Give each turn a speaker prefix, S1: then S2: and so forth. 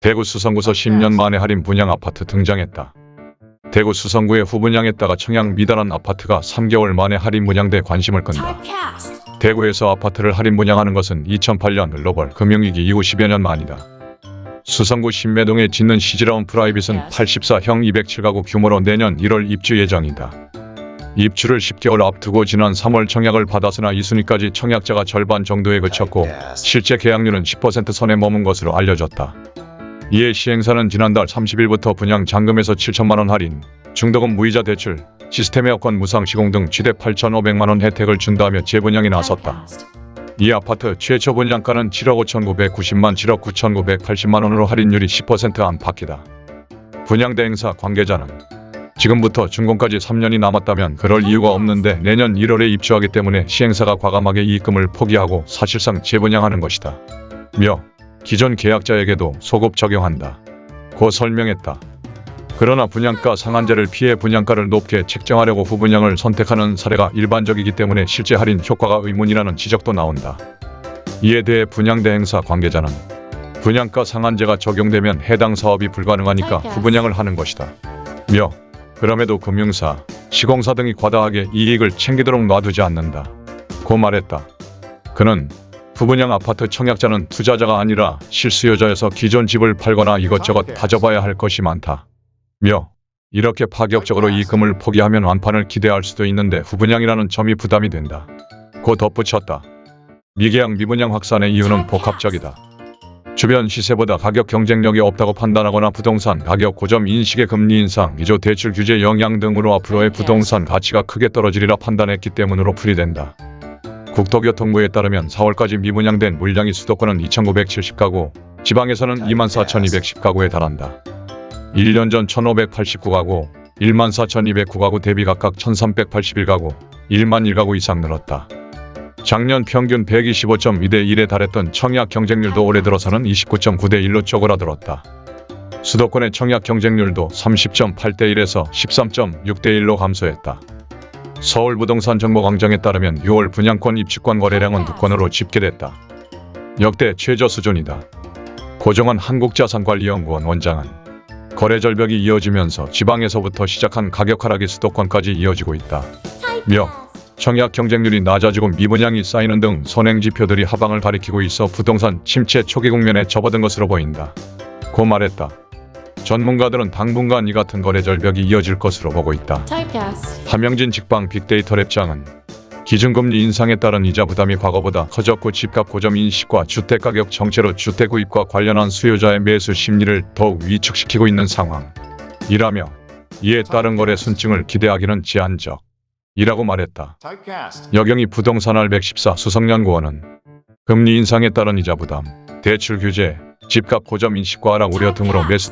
S1: 대구 수성구서 10년 만에 할인 분양 아파트 등장했다. 대구 수성구에 후분양했다가 청약 미달한 아파트가 3개월 만에 할인 분양돼 관심을 끈다. 대구에서 아파트를 할인 분양하는 것은 2008년 글로벌 금융위기 이후 10여 년 만이다. 수성구 신매동에 짓는 시즈라운 프라이빗은 84형 207가구 규모로 내년 1월 입주 예정이다. 입주를 10개월 앞두고 지난 3월 청약을 받았으나 2순위까지 청약자가 절반 정도에 그쳤고 실제 계약률은 10% 선에 머문 것으로 알려졌다. 이에 시행사는 지난달 30일부터 분양 잔금에서 7천만원 할인, 중도금 무이자 대출, 시스템 에어컨 무상 시공 등 최대 8,500만원 혜택을 준다며 재분양에 나섰다. 이 아파트 최초 분양가는 7억 5,990만 7억 9,980만 원으로 할인율이 10% 안팎이다. 분양대 행사 관계자는 지금부터 준공까지 3년이 남았다면 그럴 이유가 없는데 내년 1월에 입주하기 때문에 시행사가 과감하게 이익금을 포기하고 사실상 재분양하는 것이다. 며 기존 계약자에게도 소급 적용한다. 고 설명했다. 그러나 분양가 상한제를 피해 분양가를 높게 책정하려고 후분양을 선택하는 사례가 일반적이기 때문에 실제 할인 효과가 의문이라는 지적도 나온다. 이에 대해 분양대 행사 관계자는 분양가 상한제가 적용되면 해당 사업이 불가능하니까 후분양을 하는 것이다. 며 그럼에도 금융사, 시공사 등이 과다하게 이익을 챙기도록 놔두지 않는다. 고 말했다. 그는 후분양 아파트 청약자는 투자자가 아니라 실수요자여서 기존 집을 팔거나 이것저것 다져봐야 할 것이 많다. 며 이렇게 파격적으로 이익금을 포기하면 완판을 기대할 수도 있는데 후분양이라는 점이 부담이 된다. 고 덧붙였다. 미계약 미분양 확산의 이유는 복합적이다. 주변 시세보다 가격 경쟁력이 없다고 판단하거나 부동산 가격 고점 인식의 금리 인상, 미조 대출 규제 영향 등으로 앞으로의 부동산 가치가 크게 떨어지리라 판단했기 때문으로 풀이된다. 국토교통부에 따르면 4월까지 미분양된 물량이 수도권은 2,970가구, 지방에서는 24,210가구에 달한다. 1년 전 1,589가구, 14,209가구 대비 각각 1,381가구, 1만 1가구 이상 늘었다. 작년 평균 125.2대 1에 달했던 청약 경쟁률도 올해 들어서는 29.9대 1로 쪼그라들었다. 수도권의 청약 경쟁률도 30.8대 1에서 13.6대 1로 감소했다. 서울 부동산 정보광장에 따르면 6월 분양권 입주권 거래량은 두 건으로 집계됐다. 역대 최저 수준이다. 고정환 한국자산관리연구원 원장은 거래 절벽이 이어지면서 지방에서부터 시작한 가격 하락이 수도권까지 이어지고 있다. 며 청약 경쟁률이 낮아지고 미분양이 쌓이는 등 선행 지표들이 하방을 가리키고 있어 부동산 침체 초기 국면에 접어든 것으로 보인다. 고 말했다. 전문가들은 당분간 이 같은 거래 절벽이 이어질 것으로 보고 있다. 함영진 직방 빅데이터 랩장은 기준금리 인상에 따른 이자 부담이 과거보다 커졌고 집값 고점 인식과 주택가격 정체로 주택 구입과 관련한 수요자의 매수 심리를 더욱 위축시키고 있는 상황이라며 이에 따른 거래 순증을 기대하기는 제한적. 이라고 말했다. 여경이 부동산알 114 수성연구원은 금리 인상에 따른 이자 부담, 대출 규제, 집값 고점 인식과 하락 우려 등으로 매수